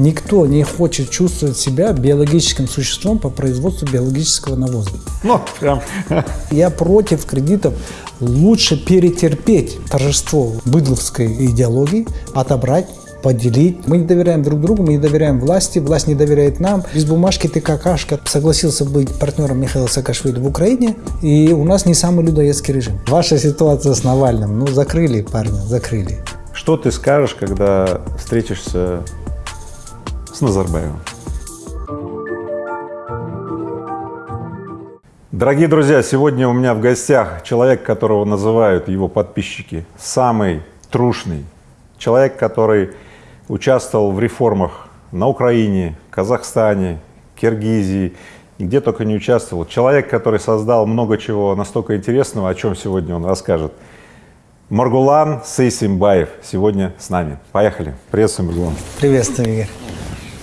Никто не хочет чувствовать себя биологическим существом по производству биологического навоза. Ну, прям. Я против кредитов. Лучше перетерпеть торжество быдловской идеологии, отобрать поделить. Мы не доверяем друг другу, мы не доверяем власти, власть не доверяет нам. Без бумажки ты какашка. Согласился быть партнером Михаила Саакашвили в Украине, и у нас не самый людоедский режим. Ваша ситуация с Навальным, ну закрыли парня, закрыли. Что ты скажешь, когда встретишься с Назарбаевым? Дорогие друзья, сегодня у меня в гостях человек, которого называют его подписчики самый трушный, человек, который участвовал в реформах на Украине, Казахстане, Киргизии, где только не участвовал. Человек, который создал много чего настолько интересного, о чем сегодня он расскажет. Маргулан Сейсимбаев сегодня с нами. Поехали. Приветствуем, Маргулан. Приветствую, Игорь.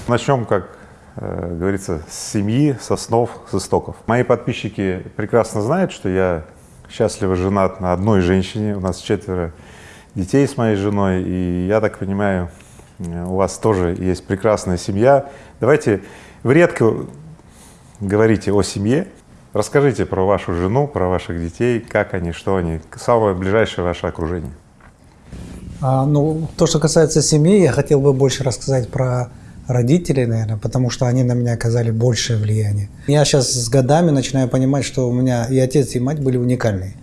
Начнем, как э, говорится, с семьи, с основ, с истоков. Мои подписчики прекрасно знают, что я счастливо женат на одной женщине. У нас четверо детей с моей женой, и я так понимаю, у вас тоже есть прекрасная семья. Давайте, вы редко говорите о семье, расскажите про вашу жену, про ваших детей, как они, что они, самое ближайшее ваше окружение. А, ну, то, что касается семьи, я хотел бы больше рассказать про родителей, наверное, потому что они на меня оказали большее влияние. Я сейчас с годами начинаю понимать, что у меня и отец, и мать были уникальные.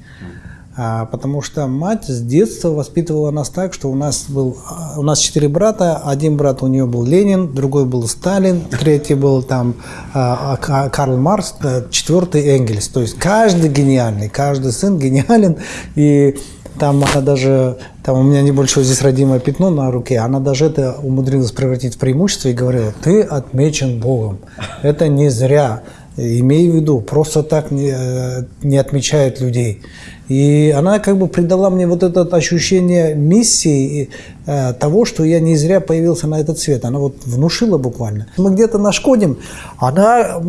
А, потому что мать с детства воспитывала нас так, что у нас был, у нас четыре брата, один брат у нее был Ленин, другой был Сталин, третий был там а, а, Карл Маркс, четвертый Энгельс. То есть каждый гениальный, каждый сын гениален, и там она даже, там у меня небольшое здесь родимое пятно на руке, она даже это умудрилась превратить в преимущество и говорила, ты отмечен Богом, это не зря, имей в виду, просто так не, э, не отмечают людей. И она как бы придала мне вот это ощущение миссии э, того, что я не зря появился на этот свет. Она вот внушила буквально. Мы где-то нашкодим, она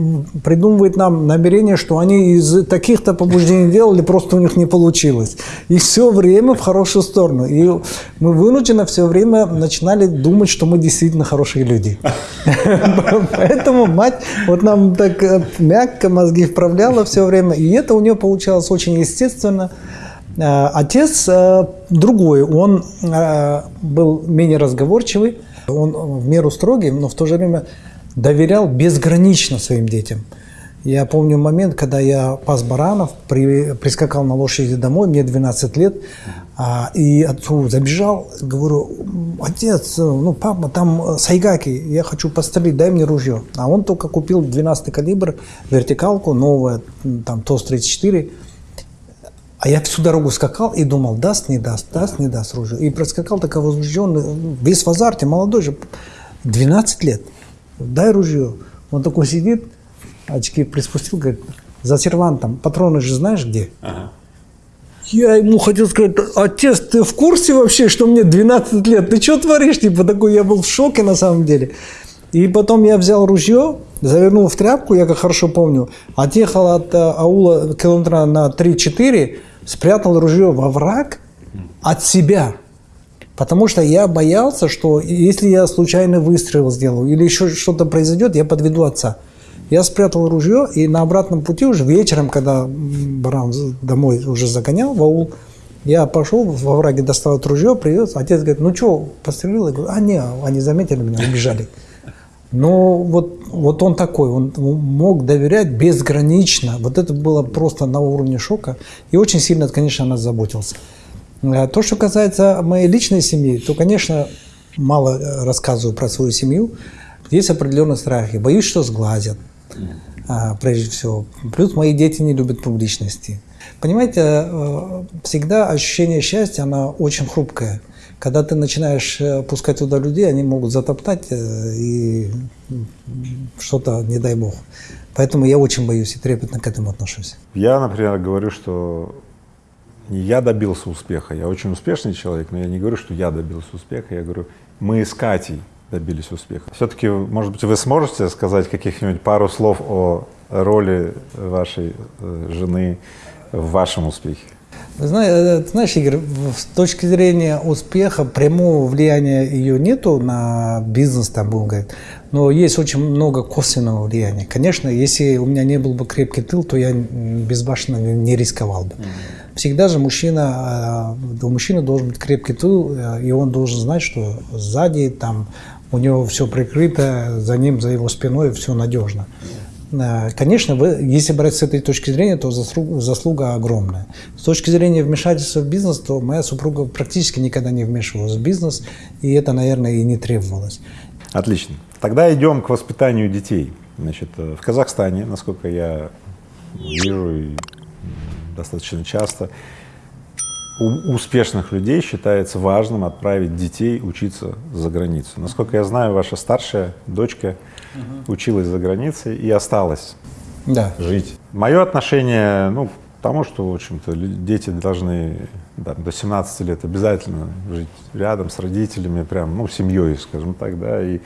придумывает нам намерение, что они из таких-то побуждений делали, просто у них не получилось. И все время в хорошую сторону. И мы вынуждены все время начинали думать, что мы действительно хорошие люди. Поэтому мать вот нам так э, мягко мозги вправляла все время. И это у нее получалось очень естественно Э, отец э, другой, он э, был менее разговорчивый, он в меру строгий, но в то же время доверял безгранично своим детям. Я помню момент, когда я пас баранов, при, прискакал на лошади домой, мне 12 лет, а, и отцу забежал, говорю, отец, ну папа, там сайгаки, я хочу пострелить, дай мне ружье. А он только купил 12 калибр, вертикалку, новая, там ТОС-34, а я всю дорогу скакал и думал, даст, не даст, даст, не даст ружье. И проскакал такой возбужденный, весь в азарте, молодой же, 12 лет. Дай ружье. Он такой сидит, очки приспустил, говорит, за сервантом, патроны же знаешь где? Ага. Я ему хотел сказать, отец, ты в курсе вообще, что мне 12 лет? Ты что творишь? Типа такой, я был в шоке на самом деле. И потом я взял ружье, завернул в тряпку, я как хорошо помню, отъехал от э, аула километра на 3-4, спрятал ружье во враг от себя. Потому что я боялся, что если я случайно выстрел сделаю или еще что-то произойдет, я подведу отца. Я спрятал ружье и на обратном пути уже вечером, когда баран домой уже загонял в аул, я пошел во враге, достал ружье, привез. Отец говорит, ну что, пострелил? Я говорю, а не, они заметили меня, убежали. Но вот, вот он такой, он мог доверять безгранично. Вот это было просто на уровне шока. И очень сильно, конечно, нас заботился. А то, что касается моей личной семьи, то, конечно, мало э, рассказываю про свою семью. Есть определенные страхи. Боюсь, что сглазят, а, прежде всего. Плюс мои дети не любят публичности. Понимаете, э, всегда ощущение счастья, оно очень хрупкое. Когда ты начинаешь э, пускать туда людей, они могут затоптать э, и что-то, не дай бог. Поэтому я очень боюсь и трепетно к этому отношусь. Я, например, говорю, что не я добился успеха, я очень успешный человек, но я не говорю, что я добился успеха, я говорю, мы с Катей добились успеха. Все-таки, может быть, вы сможете сказать каких-нибудь пару слов о роли вашей э, жены в вашем успехе? Знаешь, знаешь, Игорь, с точки зрения успеха прямого влияния ее нету на бизнес, там будем говорить, но есть очень много косвенного влияния. Конечно, если у меня не был бы крепкий тыл, то я безбашенно не рисковал бы. Всегда же мужчина, у мужчины должен быть крепкий тыл, и он должен знать, что сзади там у него все прикрыто, за ним, за его спиной все надежно. Э, конечно, вы, если брать с этой точки зрения, то заслуга, заслуга огромная. С точки зрения вмешательства в бизнес, то моя супруга практически никогда не вмешивалась в бизнес, и это, наверное, и не требовалось. Отлично. Тогда идем к воспитанию детей. Значит, э, в Казахстане, насколько я вижу достаточно часто, у успешных людей считается важным отправить детей учиться за границу. Насколько я знаю, ваша старшая дочка угу. училась за границей и осталась да. жить. Мое отношение ну, к тому, что, в общем-то, дети должны да, до 17 лет обязательно жить рядом с родителями, прям, ну, семьей, скажем так, да, и,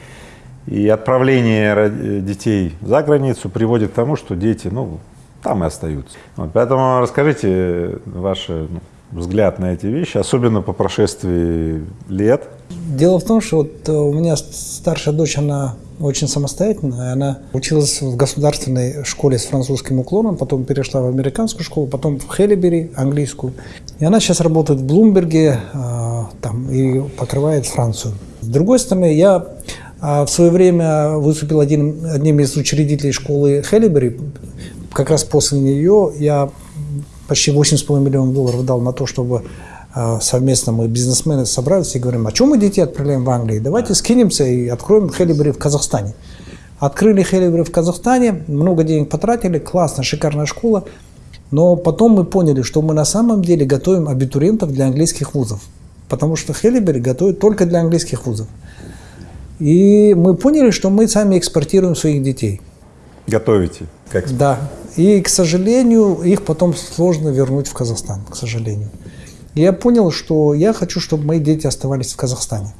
и отправление детей за границу приводит к тому, что дети, ну, там и остаются. Вот, поэтому расскажите ваше ну, взгляд на эти вещи, особенно по прошествии лет? Дело в том, что вот э, у меня старшая дочь, она очень самостоятельная. Она училась в государственной школе с французским уклоном, потом перешла в американскую школу, потом в Хеллибери, английскую. И она сейчас работает в Блумберге э, там, и покрывает Францию. С другой стороны, я э, в свое время выступил один, одним из учредителей школы Хеллибери. Как раз после нее я почти 8,5 миллионов долларов дал на то, чтобы а, совместно мы бизнесмены собрались и говорим, а чем мы детей отправляем в Англию? Давайте скинемся и откроем Хелибри в Казахстане. Открыли Хелибри в Казахстане, много денег потратили, классно, шикарная школа. Но потом мы поняли, что мы на самом деле готовим абитуриентов для английских вузов. Потому что Хелибери готовит только для английских вузов. И мы поняли, что мы сами экспортируем своих детей. Готовите? Как да. И, к сожалению, их потом сложно вернуть в Казахстан, к сожалению. И я понял, что я хочу, чтобы мои дети оставались в Казахстане.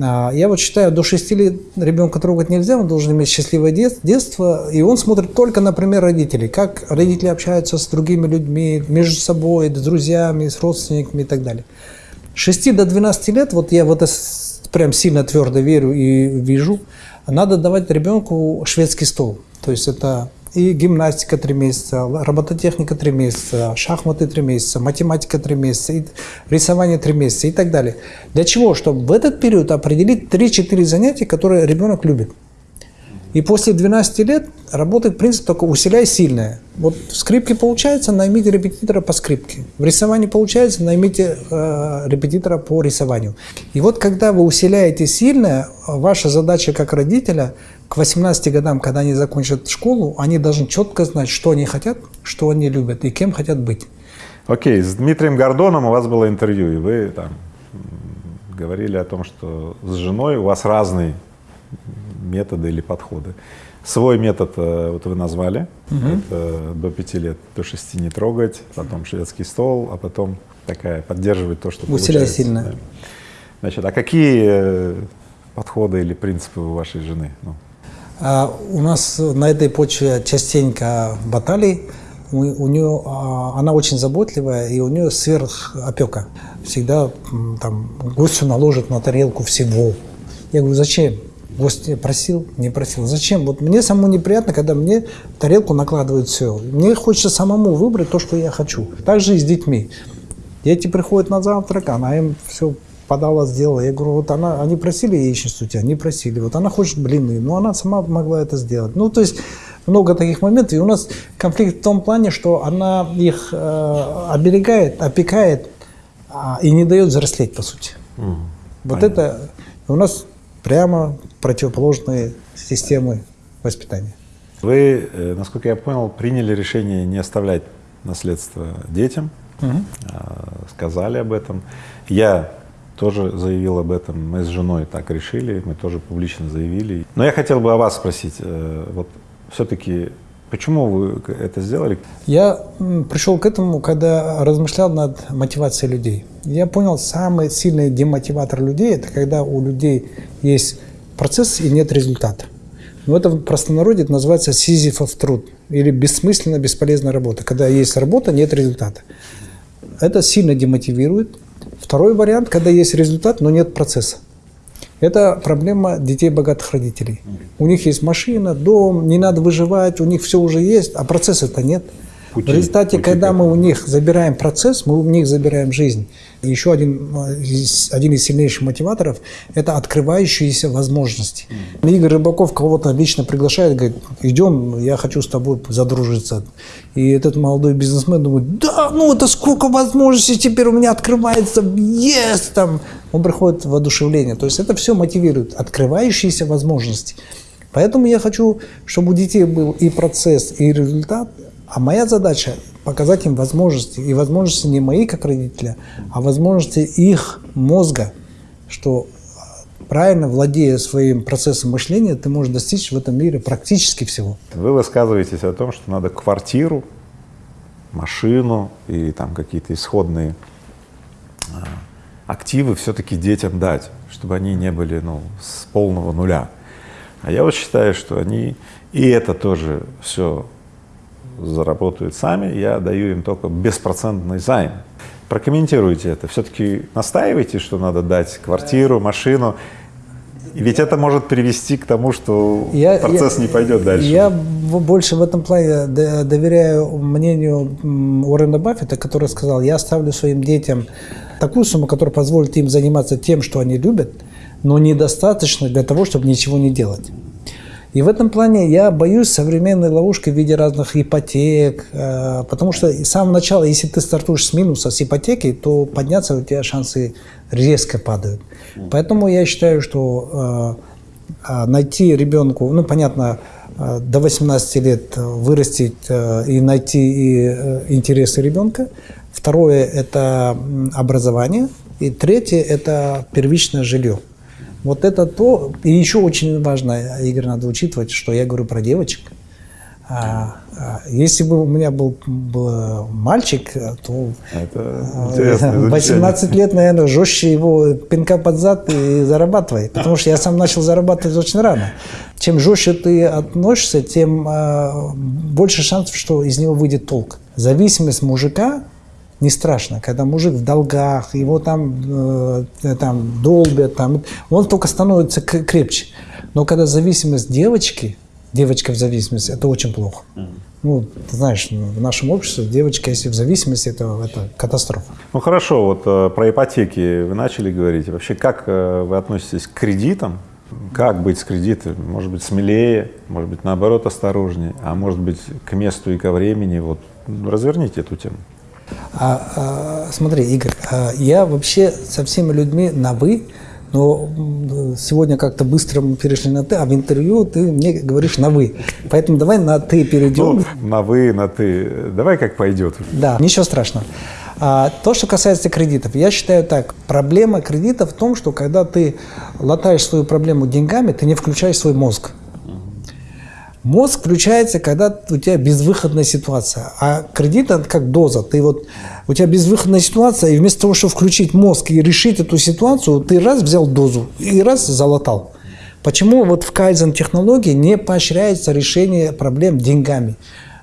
А, я вот считаю, до 6 лет ребенка трогать нельзя, он должен иметь счастливое детство, и он смотрит только на пример родителей, как родители общаются с другими людьми, между собой, с друзьями, с родственниками и так далее. С 6 до 12 лет, вот я в это прям сильно твердо верю и вижу, надо давать ребенку шведский стол. То есть это и гимнастика три месяца, робототехника три месяца, шахматы три месяца, математика три месяца, и рисование три месяца и так далее. Для чего? Чтобы в этот период определить 3-4 занятия, которые ребенок любит. И после 12 лет работает принцип только усиляй сильное. Вот в скрипке получается, наймите репетитора по скрипке. В рисовании получается, наймите э, репетитора по рисованию. И вот когда вы усиляете сильное, ваша задача как родителя к 18 годам, когда они закончат школу, они должны четко знать, что они хотят, что они любят и кем хотят быть. Окей, с Дмитрием Гордоном у вас было интервью, и вы там говорили о том, что с женой у вас разные методы или подходы. Свой метод э, вот вы назвали, угу. это до пяти лет, до шести не трогать, потом шведский стол, а потом такая поддерживать то, что Усиляй сильно. Да. Значит, а какие э, подходы или принципы у вашей жены? Ну, а у нас на этой почве частенько баталий. У, у нее, а, она очень заботливая, и у нее сверхопека. Всегда там гостю наложит на тарелку всего. Я говорю, зачем? Гость просил, не просил. Зачем? Вот мне самому неприятно, когда мне тарелку накладывают все. Мне хочется самому выбрать то, что я хочу. Так же и с детьми. Дети приходят на завтрак, она им все подала, сделала. Я говорю, вот она, они просили яичницу у тебя, не просили. Вот она хочет блины, но она сама могла это сделать. Ну, то есть много таких моментов. И у нас конфликт в том плане, что она их э, оберегает, опекает а, и не дает взрослеть, по сути. Mm, вот понятно. это у нас прямо противоположные системы воспитания. Вы, э, насколько я понял, приняли решение не оставлять наследство детям, угу. сказали об этом. Я тоже заявил об этом. Мы с женой так решили, мы тоже публично заявили. Но я хотел бы о вас спросить, э, вот все-таки Почему вы это сделали? Я пришел к этому, когда размышлял над мотивацией людей. Я понял, самый сильный демотиватор людей – это когда у людей есть процесс и нет результата. Но это в простонародье это называется сизифов труд или бессмысленная, бесполезная работа. Когда есть работа, нет результата. это сильно демотивирует. Второй вариант, когда есть результат, но нет процесса. Это проблема детей богатых родителей. У них есть машина, дом, не надо выживать, у них все уже есть, а процесса-то нет. Пути, в результате, пути когда мы у них забираем процесс, мы у них забираем жизнь. И еще один, один из сильнейших мотиваторов – это открывающиеся возможности. Mm. Игорь Рыбаков кого-то лично приглашает, говорит, идем, я хочу с тобой задружиться. И этот молодой бизнесмен думает, да, ну это сколько возможностей теперь у меня открывается, есть там. Он приходит в воодушевление. То есть это все мотивирует, открывающиеся возможности. Поэтому я хочу, чтобы у детей был и процесс, и результат, а моя задача – показать им возможности. И возможности не мои, как родителя, а возможности их мозга, что правильно владея своим процессом мышления, ты можешь достичь в этом мире практически всего. Вы высказываетесь о том, что надо квартиру, машину и там какие-то исходные а, активы все-таки детям дать, чтобы они не были ну, с полного нуля. А я вот считаю, что они и это тоже все заработают сами, я даю им только беспроцентный займ. Прокомментируйте это. Все-таки настаивайте, что надо дать квартиру, машину. Ведь это может привести к тому, что я, процесс я, не пойдет дальше. Я больше в этом плане доверяю мнению Уоррена Баффета, который сказал, я оставлю своим детям такую сумму, которая позволит им заниматься тем, что они любят, но недостаточно для того, чтобы ничего не делать. И в этом плане я боюсь современной ловушки в виде разных ипотек, э, потому что с самого начала, если ты стартуешь с минуса, с ипотеки, то подняться у тебя шансы резко падают. Поэтому я считаю, что э, э, найти ребенку, ну, понятно, до 18 лет вырастить и найти интересы ребенка. Второе – это образование. И третье – это первичное жилье. Вот это то, и еще очень важно, Игорь, надо учитывать, что я говорю про девочек. А, а, если бы у меня был, был мальчик, то это 18 лет, наверное, жестче его пинка под зад и зарабатывай. Потому что я сам начал зарабатывать очень рано. Чем жестче ты относишься, тем а, больше шансов, что из него выйдет толк. Зависимость мужика не страшно, когда мужик в долгах, его там, э, там долбят, там, он только становится крепче. Но когда зависимость девочки, девочка в зависимости, это очень плохо. Ну, ты знаешь, в нашем обществе девочка, если в зависимости, это, это катастрофа. Ну хорошо, вот э, про ипотеки вы начали говорить. Вообще, как э, вы относитесь к кредитам? Как быть с кредитами? Может быть, смелее, может быть, наоборот, осторожнее, а может быть, к месту и ко времени. Вот разверните эту тему. А, а, смотри, Игорь, а я вообще со всеми людьми на «вы», но сегодня как-то быстро мы перешли на «ты», а в интервью ты мне говоришь на «вы». Поэтому давай на «ты» перейдем. Ну, на «вы», на «ты». Давай как пойдет. Да, ничего страшного. А, то, что касается кредитов, я считаю так, проблема кредита в том, что когда ты латаешь свою проблему деньгами, ты не включаешь свой мозг. Мозг включается, когда у тебя безвыходная ситуация. А кредит – это как доза. Ты вот, у тебя безвыходная ситуация, и вместо того, чтобы включить мозг и решить эту ситуацию, ты раз взял дозу и раз залатал. Почему вот в кайзен технологии не поощряется решение проблем деньгами?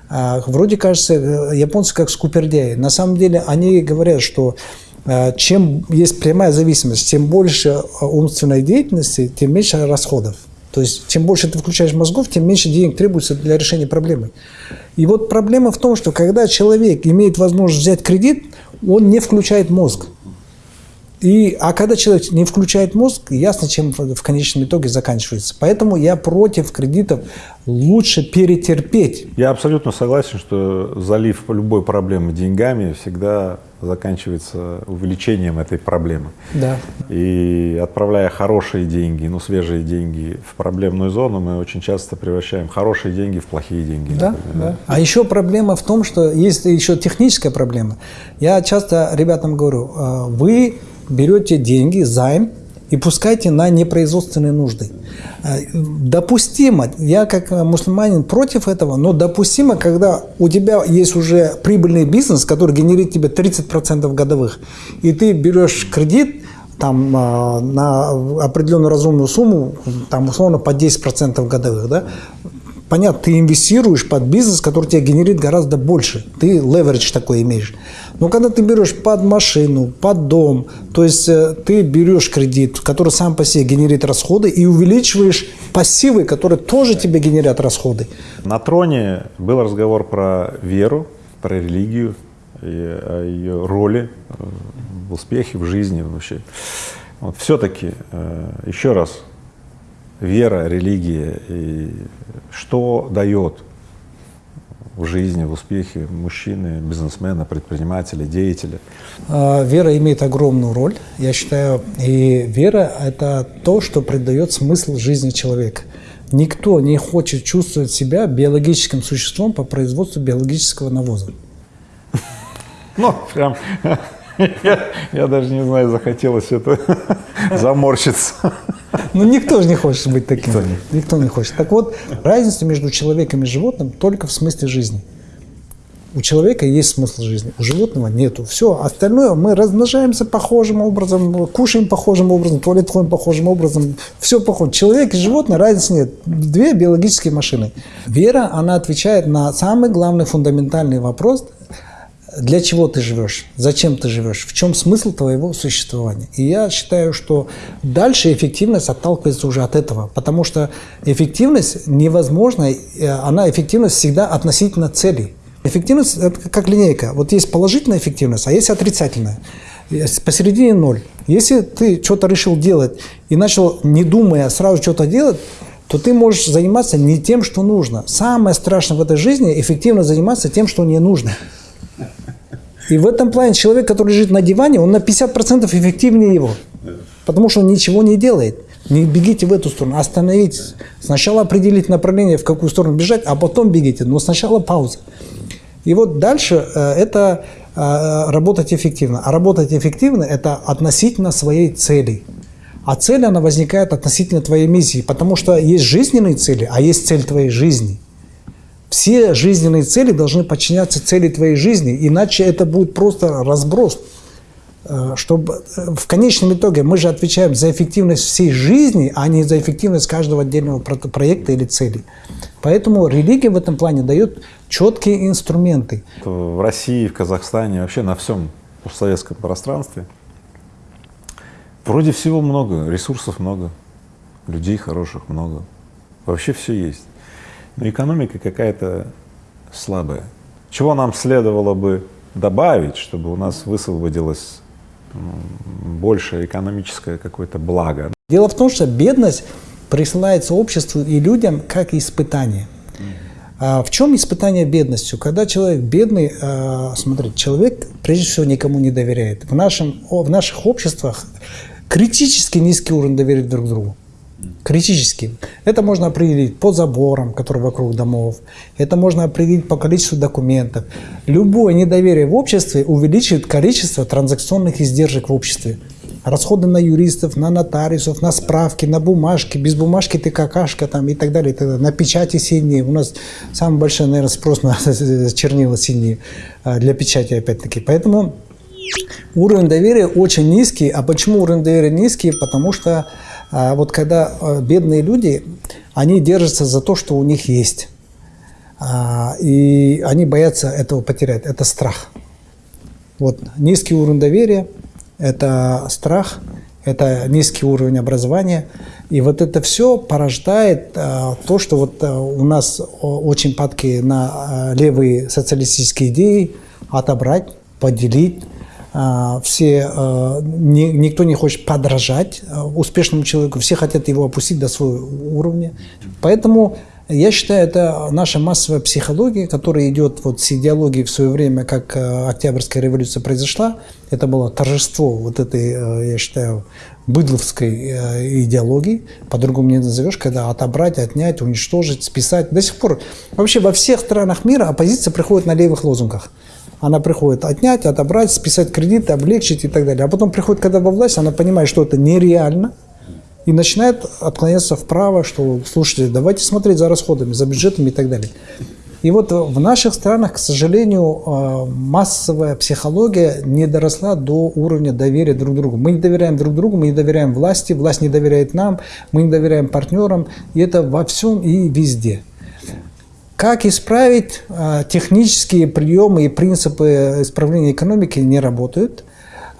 А, вроде кажется, э, японцы как скупердяи. На самом деле они говорят, что э, чем есть прямая зависимость, тем больше э, умственной деятельности, тем меньше расходов. То есть, чем больше ты включаешь мозгов, тем меньше денег требуется для решения проблемы. И вот проблема в том, что когда человек имеет возможность взять кредит, он не включает мозг. И, а когда человек не включает мозг, ясно, чем в конечном итоге заканчивается. Поэтому я против кредитов. Лучше перетерпеть. Я абсолютно согласен, что залив любой проблемы деньгами всегда заканчивается увеличением этой проблемы. Да. И отправляя хорошие деньги, ну свежие деньги в проблемную зону, мы очень часто превращаем хорошие деньги в плохие деньги. Да, например, да. А еще проблема в том, что есть еще техническая проблема. Я часто ребятам говорю, «А, вы берете деньги, займ, и пускайте на непроизводственные нужды. Э, допустимо, я как мусульманин против этого, но допустимо, когда у тебя есть уже прибыльный бизнес, который генерит тебе 30% годовых, и ты берешь кредит, там э, на определенную разумную сумму, там условно по 10% годовых, да, понятно, ты инвестируешь под бизнес, который тебе генерит гораздо больше. Ты леверидж такой имеешь. Но когда ты берешь под машину, под дом, то есть э, ты берешь кредит, который сам по себе генерит расходы, и увеличиваешь пассивы, которые тоже тебе генерят расходы. На троне был разговор про веру, про религию, и о ее роли э, в успехе, в жизни вообще. Вот все-таки, э, еще раз, вера, религия, и что дает в жизни, в успехе мужчины, бизнесмена, предпринимателя, деятеля? А, вера имеет огромную роль, я считаю, и вера – это то, что придает смысл жизни человека. Никто не хочет чувствовать себя биологическим существом по производству биологического навоза. Ну, прям я, я даже не знаю, захотелось это заморщиться. Ну, никто же не хочет быть таким. Никто не. никто не хочет. Так вот, разница между человеком и животным только в смысле жизни. У человека есть смысл жизни, у животного нету. Все, остальное мы размножаемся похожим образом, кушаем похожим образом, туалет ходим похожим образом, все похоже. Человек и животное разницы нет. Две биологические машины. Вера, она отвечает на самый главный фундаментальный вопрос, для чего ты живешь, зачем ты живешь, в чем смысл твоего существования. И я считаю, что дальше эффективность отталкивается уже от этого, потому что эффективность невозможна, э, она эффективность всегда относительно целей. Эффективность – это как линейка. Вот есть положительная эффективность, а есть отрицательная. Посередине ноль. Если ты что-то решил делать и начал, не думая, сразу что-то делать, то ты можешь заниматься не тем, что нужно. Самое страшное в этой жизни – эффективно заниматься тем, что не нужно. И в этом плане человек, который лежит на диване, он на 50% эффективнее его. Потому что он ничего не делает. Не бегите в эту сторону, остановитесь. Сначала определить направление, в какую сторону бежать, а потом бегите. Но сначала пауза. И вот дальше э, это э, работать эффективно. А работать эффективно – это относительно своей цели. А цель, она возникает относительно твоей миссии, потому что есть жизненные цели, а есть цель твоей жизни – все жизненные цели должны подчиняться цели твоей жизни, иначе это будет просто разброс. Э, чтобы э, в конечном итоге мы же отвечаем за эффективность всей жизни, а не за эффективность каждого отдельного проекта или цели. Поэтому религия в этом плане дает четкие инструменты. В России, в Казахстане, вообще на всем постсоветском пространстве вроде всего много, ресурсов много, людей хороших много, вообще все есть но экономика какая-то слабая. Чего нам следовало бы добавить, чтобы у нас высвободилось больше экономическое какое-то благо? Дело в том, что бедность присылается обществу и людям как испытание. А в чем испытание бедностью? Когда человек бедный, а, смотрите, человек прежде всего никому не доверяет. В, нашем, в наших обществах критически низкий уровень доверия друг другу критическим. Это можно определить по заборам, которые вокруг домов. Это можно определить по количеству документов. Любое недоверие в обществе увеличивает количество транзакционных издержек в обществе. Расходы на юристов, на нотариусов, на справки, на бумажки. Без бумажки ты какашка там и так далее. И. На печати синие. У нас самый большой, наверное, спрос на чернила синие а, для печати опять-таки. Поэтому уровень доверия очень низкий. А почему уровень доверия низкий? Потому что а вот когда э, бедные люди, они держатся за то, что у них есть. А, и они боятся этого потерять. Это страх. Вот низкий уровень доверия – это страх, это низкий уровень образования. И вот это все порождает а, то, что вот а, у нас очень падки на а, левые социалистические идеи отобрать, поделить, все, а, никто не хочет подражать а, успешному человеку, все хотят его опустить до своего уровня. Поэтому я считаю, это наша массовая психология, которая идет вот с идеологией в свое время, как Октябрьская революция произошла. Это было торжество вот этой, я считаю, быдловской идеологии, по-другому не назовешь, когда отобрать, отнять, уничтожить, списать. До сих пор вообще во всех странах мира оппозиция приходит на левых лозунгах. Она приходит отнять, отобрать, списать кредиты, облегчить и так далее. А потом приходит, когда во власть, она понимает, что это нереально, и начинает отклоняться вправо, что, слушайте, давайте смотреть за расходами, за бюджетами и так далее. И вот в наших странах, к сожалению, э, массовая психология не доросла до уровня доверия друг другу. Мы не доверяем друг другу, мы не доверяем власти, власть не доверяет нам, мы не доверяем партнерам, и это во всем и везде. Как исправить? А, технические приемы и принципы исправления экономики не работают.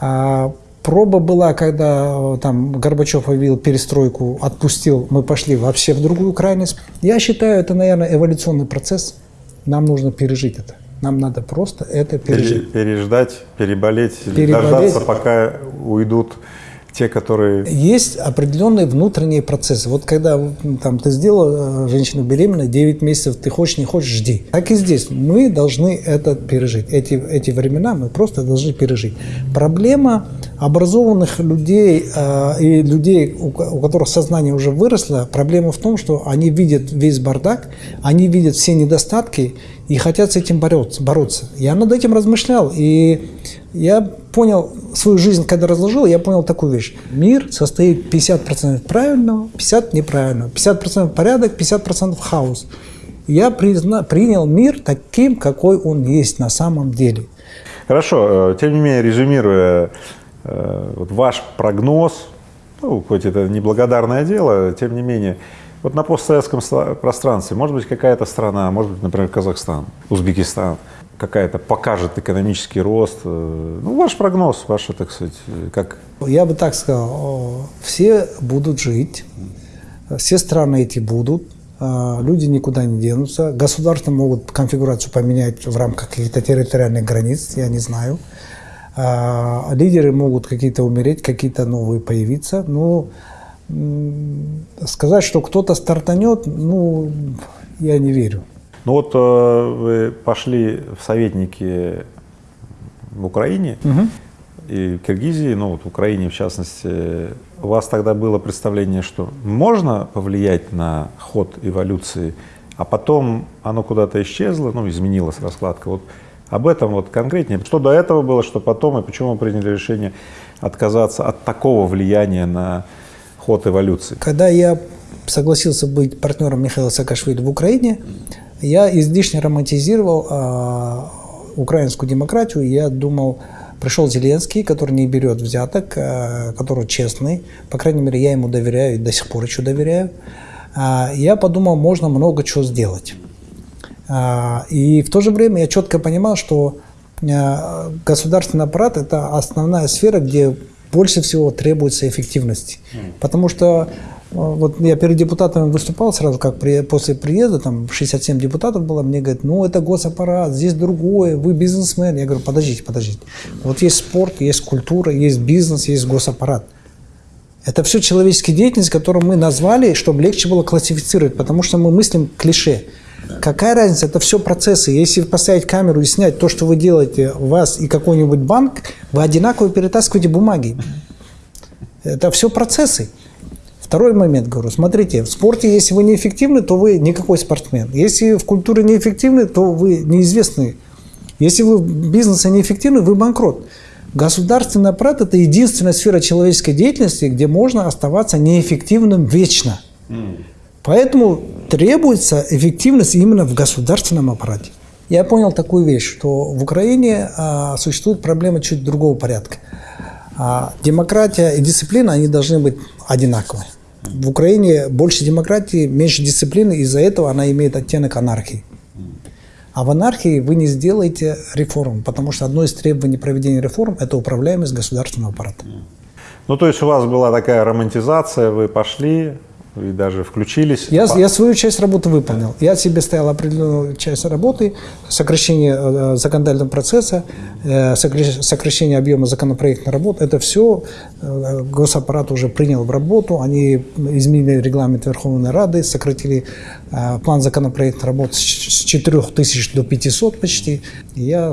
А, проба была, когда там Горбачев объявил перестройку, отпустил, мы пошли вообще в другую крайность. Я считаю, это, наверное, эволюционный процесс. Нам нужно пережить это. Нам надо просто это пережить. Переждать, переболеть, переболеть. дождаться, пока уйдут те, которые... Есть определенные внутренние процессы. Вот когда там, ты сделала э, женщину беременной, 9 месяцев, ты хочешь, не хочешь, жди. Так и здесь. Мы должны это пережить. Эти, эти времена мы просто должны пережить. Проблема образованных людей э, и людей, у, у которых сознание уже выросло, проблема в том, что они видят весь бардак, они видят все недостатки и хотят с этим бороться. бороться. Я над этим размышлял, и я понял свою жизнь, когда разложил, я понял такую вещь. Мир состоит 50% правильного, 50% неправильного, 50% порядок, 50% хаос. Я призна, принял мир таким, какой он есть на самом деле. Хорошо, э, тем не менее, резюмируя э, вот ваш прогноз, ну, хоть это неблагодарное дело, тем не менее, вот на постсоветском пространстве, может быть, какая-то страна, может быть, например, Казахстан, Узбекистан, какая-то покажет экономический рост. Э, ну, ваш прогноз, ваше, так сказать, как? Я бы так сказал, все будут жить, все страны эти будут, а, люди никуда не денутся, государства могут конфигурацию поменять в рамках каких-то территориальных границ, я не знаю. А, лидеры могут какие-то умереть, какие-то новые появиться, но сказать, что кто-то стартанет, ну, я не верю. Ну вот э, вы пошли в советники в Украине угу. и в Киргизии, ну вот в Украине в частности, у вас тогда было представление, что можно повлиять на ход эволюции, а потом оно куда-то исчезло, ну изменилась раскладка. Вот об этом вот конкретнее. Что до этого было, что потом, и почему вы приняли решение отказаться от такого влияния на ход эволюции? Когда я согласился быть партнером Михаила Саакашвили в Украине, я излишне романтизировал а, украинскую демократию. Я думал, пришел Зеленский, который не берет взяток, а, который честный. По крайней мере, я ему доверяю и до сих пор еще доверяю. А, я подумал, можно много чего сделать. А, и в то же время я четко понимал, что а, государственный аппарат – это основная сфера, где больше всего требуется эффективности. Потому что вот я перед депутатами выступал сразу, как при, после приезда, там 67 депутатов было, мне говорят, ну это госаппарат, здесь другое, вы бизнесмен. Я говорю, подождите, подождите. Вот есть спорт, есть культура, есть бизнес, есть госаппарат. Это все человеческие деятельность, которую мы назвали, чтобы легче было классифицировать, потому что мы мыслим клише. Какая разница? Это все процессы. Если поставить камеру и снять то, что вы делаете, вас и какой-нибудь банк, вы одинаково перетаскиваете бумаги. Это все процессы. Второй момент, говорю, смотрите, в спорте, если вы неэффективны, то вы никакой спортсмен. Если в культуре неэффективны, то вы неизвестный. Если вы в бизнесе неэффективны, вы банкрот. Государственный аппарат – это единственная сфера человеческой деятельности, где можно оставаться неэффективным вечно. Поэтому требуется эффективность именно в государственном аппарате. Я понял такую вещь, что в Украине а, существует проблема чуть другого порядка. А, демократия и дисциплина, они должны быть одинаковые. В Украине больше демократии, меньше дисциплины, из-за этого она имеет оттенок анархии. А в анархии вы не сделаете реформ, потому что одно из требований проведения реформ – это управляемость государственного аппарата. Ну, то есть у вас была такая романтизация, вы пошли, вы даже включились. Я, я свою часть работы выполнил. Я себе ставил определенную часть работы, сокращение э, законодательного процесса, э, сокращение объема законопроектной работы. Это все э, госаппарат уже принял в работу. Они изменили регламент Верховной Рады, сократили план законопроектной работы с 4 тысяч до 500 почти. Я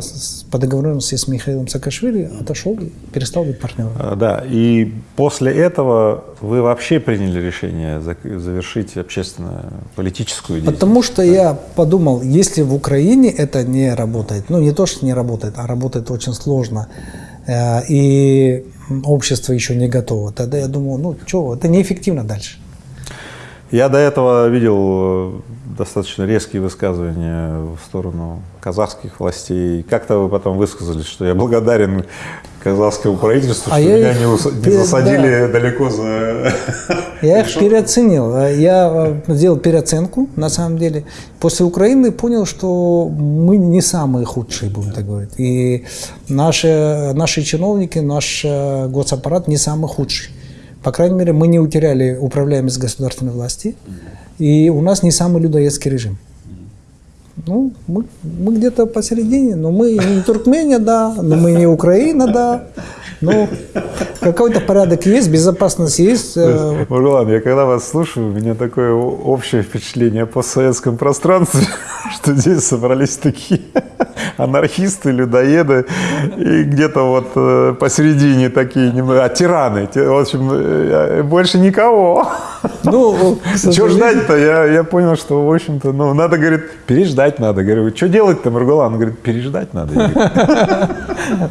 по договоренности с Михаилом Саакашвили отошел перестал быть партнером. А, да, и после этого вы вообще приняли решение завершить общественную политическую деятельность? Потому что да. я подумал, если в Украине это не работает, ну не то, что не работает, а работает очень сложно, э, и общество еще не готово, тогда я думал, ну что, это неэффективно дальше. Я до этого видел э, достаточно резкие высказывания в сторону казахских властей. Как-то вы потом высказались, что я благодарен казахскому правительству, А что я меня не, ус- не засадили далеко за... Я их переоценил. Я э, сделал переоценку, на самом деле. После Украины понял, что мы не самые худшие, будем так говорить. И наши, наши чиновники, наш э, госаппарат не самый худший. По крайней мере, мы не утеряли управляемость государственной власти. И у нас не самый людоедский режим. Ну, мы, мы где-то посередине, но мы не Туркмения, да, но мы не Украина, да. Но какой-то порядок есть, безопасность есть. э, Маргулан, я когда вас слушаю, у меня такое общее впечатление о постсоветском пространстве, что здесь собрались такие анархисты, людоеды, и где-то вот э, посередине такие, а тираны, Ти- в общем, э, больше никого. Ну, Чего ждать-то? Я, я понял, что, в общем-то, ну, надо, говорит, переждать надо. Говорю, что делать-то, Маргулан? Он говорит, переждать надо.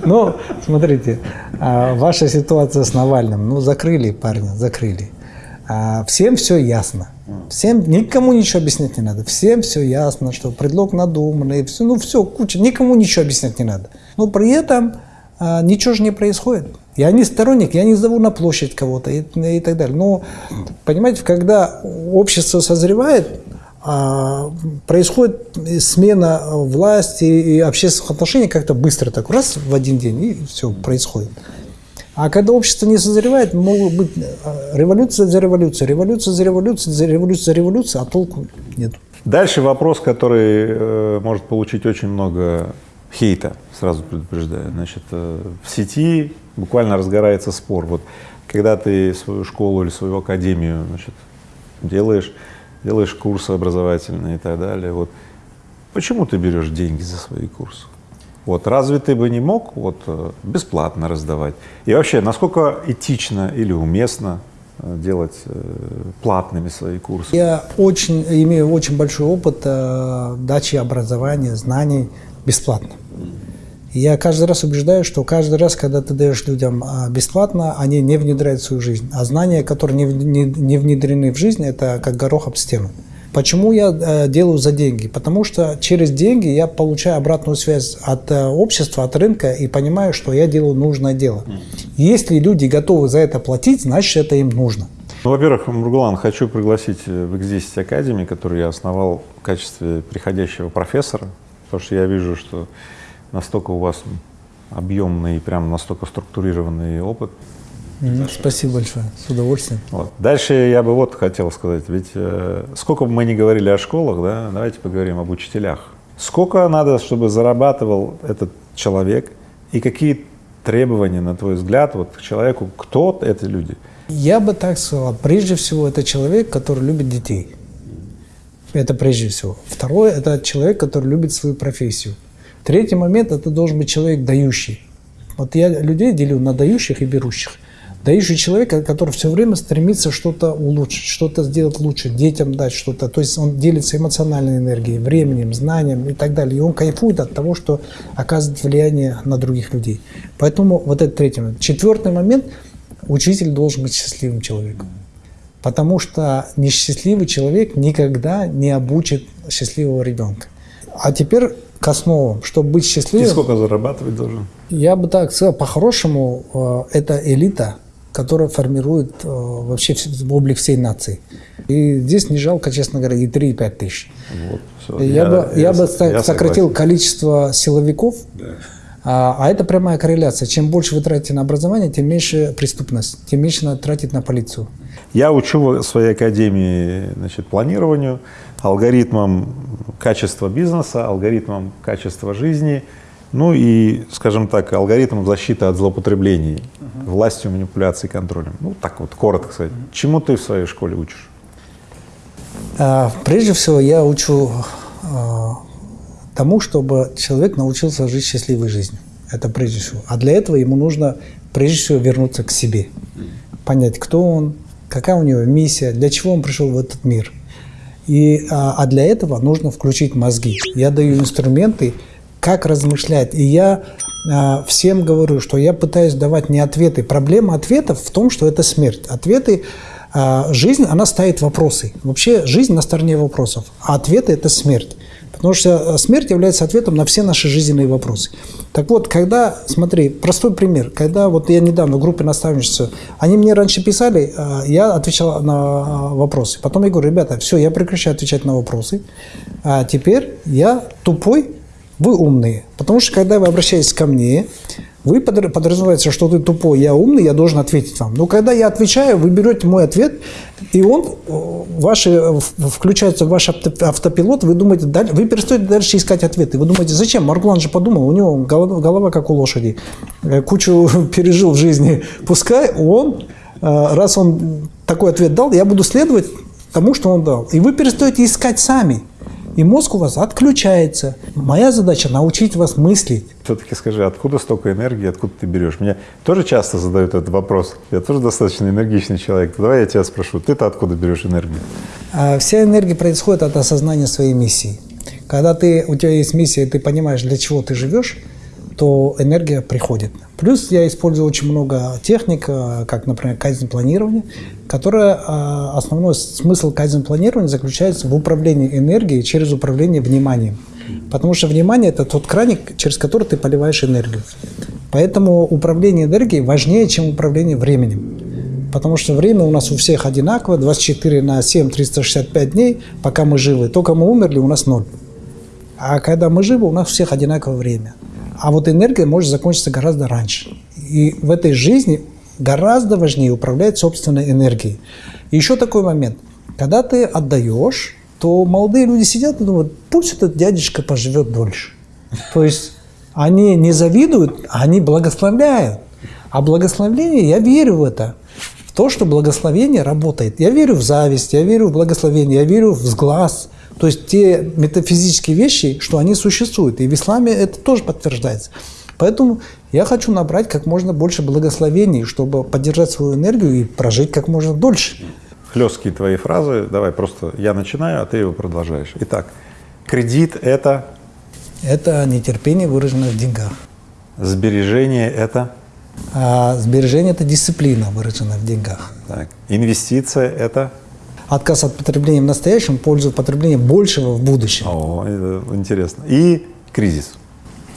Ну, смотрите, а, ваша ситуация с Навальным, ну, закрыли парня, закрыли. А, Всем все ясно. Всем, никому ничего объяснять не надо. Всем все ясно, что предлог надуманный, все, ну все, куча, никому ничего объяснять не надо. Но при этом а, ничего же не происходит. Я не сторонник, я не зову на площадь кого-то и, и так далее. Но, понимаете, когда общество созревает, а, происходит смена власти и общественных отношений как-то быстро так раз в один день и все происходит. А когда общество не созревает, могут быть э, революция за революцией, революция за революцией, за революцией за революцией, а толку нет. Дальше вопрос, который э, может получить очень много хейта, сразу предупреждаю. Значит, э, в сети буквально разгорается спор. Вот когда ты свою школу или свою академию значит, делаешь, делаешь курсы образовательные и так далее, вот почему ты берешь деньги за свои курсы? Вот разве ты бы не мог вот э, бесплатно раздавать? И вообще, насколько этично или уместно э, делать э, платными свои курсы? Я очень, имею очень большой опыт э, дачи образования, знаний бесплатно. Я каждый раз убеждаю, что каждый раз, когда ты даешь людям а, бесплатно, они не внедряют в свою жизнь. А знания, которые не внедрены в жизнь, это как горох об стену. Почему я э, делаю за деньги? Потому что через деньги я получаю обратную связь от э, общества, от рынка и понимаю, что я делаю нужное дело. Если люди готовы за это платить, значит это им нужно. Ну, во-первых, Мургулан, хочу пригласить э, в X10 Академии, которую я основал в качестве приходящего профессора, потому что я вижу, что настолько у вас объемный прям настолько структурированный опыт. Мгм. Спасибо большое, с удовольствием. Вот. Дальше я бы вот хотел сказать, ведь э, сколько бы мы ни говорили о школах, да, давайте поговорим об учителях. Сколько надо, чтобы зарабатывал этот человек, и какие требования, на твой взгляд, вот к человеку, кто это люди? Я бы так сказал, прежде всего, это человек, который любит детей. Это прежде всего. Второе, это человек, который любит свою профессию. Третий момент, это должен быть человек дающий. Вот я людей делю на дающих и берущих. Дающий человек, который все время стремится что-то улучшить, что-то сделать лучше, детям дать что-то. То есть он делится эмоциональной энергией, временем, знанием и так далее. И он кайфует от того, что оказывает влияние на других людей. Поэтому вот это третий момент. Четвертый момент – учитель должен быть счастливым человеком. Потому что несчастливый человек никогда не обучит счастливого ребенка. А теперь к основам. Чтобы быть И счастливым, сколько зарабатывать должен? я бы так сказал, по-хорошему, э, это элита, которая формирует э, вообще облик всей нации. И здесь не жалко, честно говоря, и 3, и 5 тысяч. Вот, всё. Я, бы, я бы с- так я сократил согласен. количество силовиков, а, а это прямая корреляция. Чем больше вы тратите на образование, тем меньше преступность, тем меньше надо тратить на полицию. Я учу в своей академии значит, планированию, алгоритмам качества бизнеса, алгоритмам качества жизни, ну и, скажем так, алгоритмам защиты от злоупотреблений властью, манипуляцией, контролем. Ну, так вот, коротко сказать. Чему ты в своей школе учишь? А, Прежде всего, я учу а, тому, чтобы человек научился жить счастливой жизнью. Это прежде всего. А для этого ему нужно прежде всего вернуться к себе. Понять, кто он, какая у него миссия, для чего он пришел в этот мир. И, а, а для этого нужно включить мозги. Я даю инструменты, как размышлять. И я а, всем говорю, что я пытаюсь давать не ответы. Проблема ответов в том, что это смерть. Ответы А жизнь, она ставит вопросы. Вообще жизнь на стороне вопросов, а ответы – это смерть. Потому что э, смерть является ответом на все наши жизненные вопросы. Так вот, когда, смотри, простой пример. Когда вот я недавно в группе наставничества, они мне раньше писали, э, я отвечал на э, вопросы. Потом я говорю, ребята, все, я прекращаю отвечать на вопросы. А теперь я тупой, вы умные. Потому что когда вы обращаетесь ко мне, вы подразумеваете, что ты тупой, я умный, я должен ответить вам. Но когда я отвечаю, вы берете мой ответ, и он ваши, включается в ваш автопилот, вы думаете, вы перестаете дальше искать ответы. Вы думаете, зачем? Маргулан же подумал, у него голова, голова как у лошади, э, кучу пережил в жизни. Пускай он, э, раз он такой ответ дал, я буду следовать тому, что он дал. И вы перестаете искать сами и мозг у вас отключается. Моя задача научить вас мыслить. Все-таки скажи, откуда столько энергии, откуда ты берешь? Меня тоже часто задают этот вопрос. Я тоже достаточно энергичный человек. Давай я тебя спрошу, ты-то откуда берешь энергию? А вся энергия происходит от осознания своей миссии. Когда ты, у тебя есть миссия, и ты понимаешь, для чего ты живешь, то энергия приходит. Плюс я использую очень много техник, э, как, например, кайзен планирования, которое э, основной смысл кайзен планирования заключается в управлении энергией через управление вниманием. Потому что внимание – это тот краник, через который ты поливаешь энергию. Поэтому управление энергией важнее, чем управление временем. Потому что время у нас у всех одинаково, 24 на 7, 365 дней, пока мы живы. Только мы умерли, у нас ноль. А когда мы живы, у нас у всех одинаковое время. А вот энергия может закончиться гораздо раньше. И в этой жизни гораздо важнее управлять собственной энергией. Еще такой момент. Когда ты отдаешь, то молодые люди сидят и думают, пусть этот дядечка поживет дольше. То есть они не завидуют, а они благословляют. А благословление, я верю в это, в то, что благословение работает. Я верю в зависть, я верю в благословение, я верю в сглаз – то есть те метафизические вещи, что они существуют. И в исламе это тоже подтверждается. Поэтому я хочу набрать как можно больше благословений, чтобы поддержать свою энергию и прожить как можно дольше. Хлесткие твои фразы. Давай просто я начинаю, а ты его продолжаешь. Итак, кредит – это? Это нетерпение, выраженное в деньгах. Сбережение – это? А сбережение – это дисциплина, выраженная в деньгах. Так. Инвестиция – это? Отказ от потребления в настоящем, пользу потребления большего в будущем. О, это интересно. И кризис.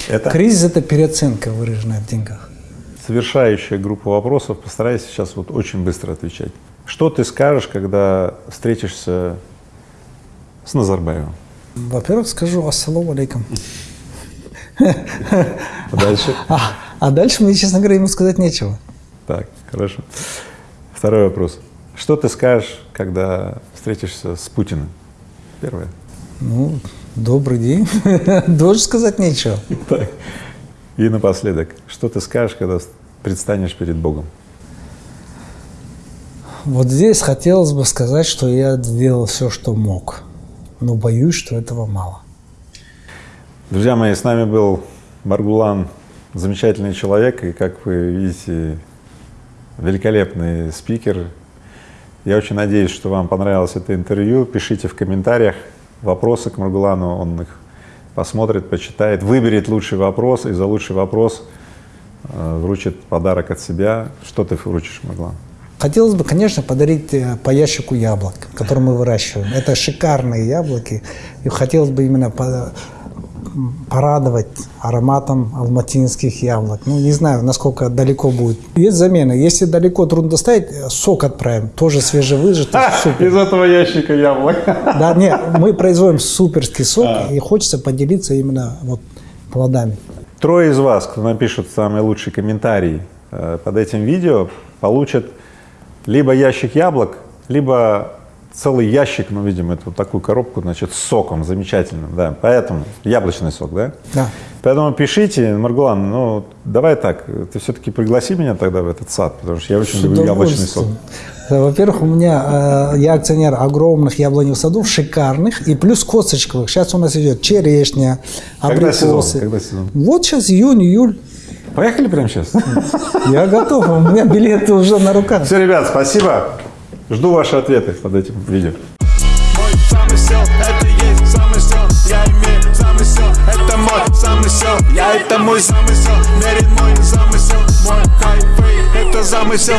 Это? Кризис – это переоценка, выраженная в деньгах. Совершающая группа вопросов. Постарайся сейчас вот очень быстро отвечать. Что ты скажешь, когда встретишься с Назарбаевым? Во-первых, скажу «Ассаламу алейкум». А дальше? А, а дальше мне, честно говоря, ему сказать нечего. Так, хорошо. Второй вопрос. Что ты скажешь, когда встретишься с Путиным? Первое. Ну, добрый день. Должен сказать нечего. Так. И напоследок, что ты скажешь, когда предстанешь перед Богом? Вот здесь хотелось бы сказать, что я сделал все, что мог, но боюсь, что этого мало. Друзья мои, с нами был Маргулан, замечательный человек, и, как вы видите, великолепный спикер, я очень надеюсь, что вам понравилось это интервью. Пишите в комментариях вопросы к Маргулану, он их посмотрит, почитает, выберет лучший вопрос и за лучший вопрос э, вручит подарок от себя. Что ты вручишь, Маргулан? Хотелось бы, конечно, подарить э, по ящику яблок, которые мы выращиваем. Это шикарные яблоки. И хотелось бы именно порадовать ароматом алматинских яблок. Ну, не знаю, насколько далеко будет. Есть замена. Если далеко трудно доставить, сок отправим. Тоже свежевыжатый. Супер. Из этого ящика яблок. Да, нет, мы производим суперский сок, а. и хочется поделиться именно вот плодами. Трое из вас, кто напишет самый лучший комментарий э, под этим видео, получат либо ящик яблок, либо целый ящик, ну, видимо, это вот такую коробку, значит, с соком замечательным, да, поэтому, яблочный сок, да? Да. Поэтому пишите, Маргулан, ну, давай так, ты все-таки пригласи меня тогда в этот сад, потому что я очень люблю яблочный сок. Во-первых, у меня, э, я акционер огромных яблоневых садов, шикарных, и плюс косточковых. Сейчас у нас идет черешня, абрикосы. Когда сезон? Когда сезон? Вот сейчас июнь, июль. Поехали прямо сейчас? Я готов, у меня билеты уже на руках. Все, ребят, спасибо. Жду ваши ответы под этим видео. Я это мой замысел, верит мой замысел, мой кайф, это замысел.